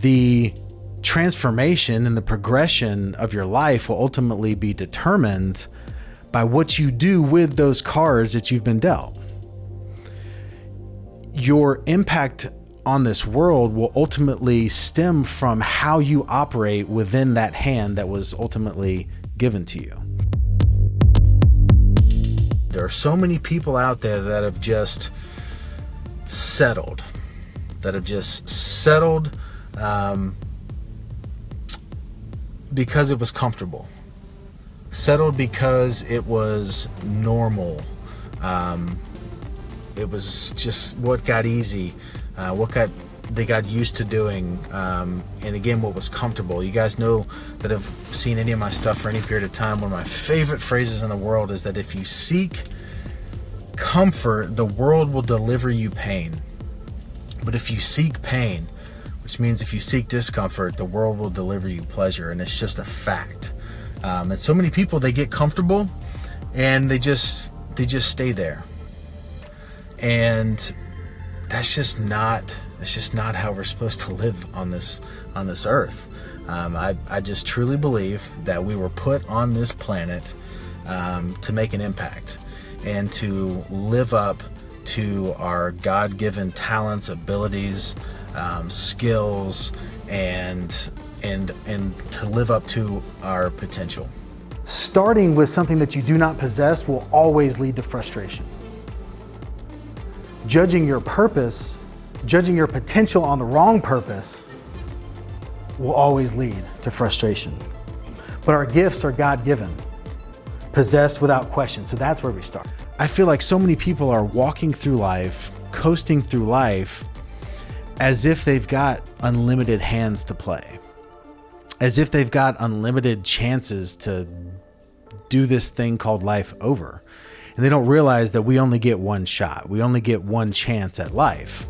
the transformation and the progression of your life will ultimately be determined by what you do with those cards that you've been dealt. Your impact on this world will ultimately stem from how you operate within that hand that was ultimately given to you. There are so many people out there that have just settled, that have just settled um, because it was comfortable, settled because it was normal. Um, it was just what got easy uh, what got they got used to doing um, and again what was comfortable. You guys know that have seen any of my stuff for any period of time. One of my favorite phrases in the world is that if you seek comfort the world will deliver you pain. But if you seek pain which means if you seek discomfort the world will deliver you pleasure and it's just a fact um, and so many people they get comfortable and they just they just stay there and that's just not that's just not how we're supposed to live on this on this earth. Um, I, I just truly believe that we were put on this planet um, to make an impact and to live up to our God-given talents, abilities, um, skills, and and and to live up to our potential. Starting with something that you do not possess will always lead to frustration judging your purpose, judging your potential on the wrong purpose will always lead to frustration. But our gifts are God-given, possessed without question. So that's where we start. I feel like so many people are walking through life, coasting through life, as if they've got unlimited hands to play, as if they've got unlimited chances to do this thing called life over and they don't realize that we only get one shot. We only get one chance at life.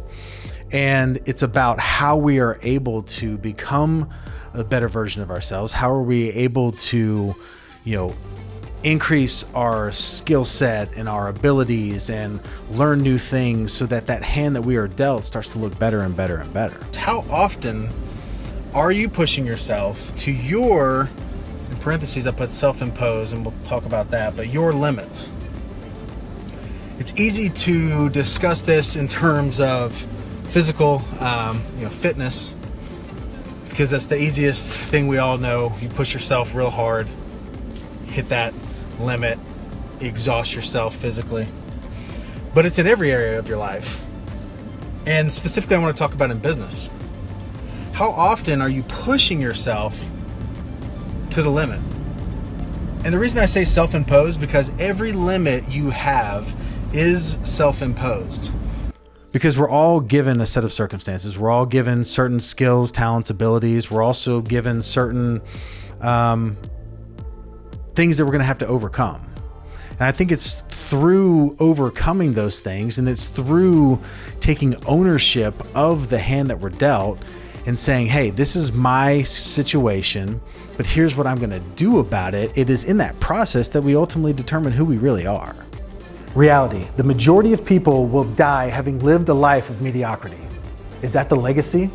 And it's about how we are able to become a better version of ourselves. How are we able to, you know, increase our skill set and our abilities and learn new things so that that hand that we are dealt starts to look better and better and better. How often are you pushing yourself to your, in parentheses I put self-imposed and we'll talk about that, but your limits? It's easy to discuss this in terms of physical, um, you know, fitness, because that's the easiest thing we all know. You push yourself real hard, hit that limit, exhaust yourself physically. But it's in every area of your life. And specifically, I want to talk about in business. How often are you pushing yourself to the limit? And the reason I say self-imposed because every limit you have is self-imposed. Because we're all given a set of circumstances. We're all given certain skills, talents, abilities. We're also given certain um, things that we're going to have to overcome. And I think it's through overcoming those things and it's through taking ownership of the hand that we're dealt and saying, hey, this is my situation, but here's what I'm going to do about it. It is in that process that we ultimately determine who we really are. Reality, the majority of people will die having lived a life of mediocrity. Is that the legacy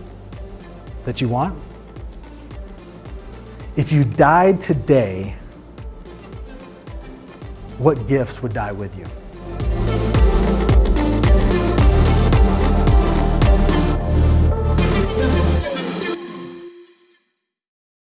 that you want? If you died today, what gifts would die with you?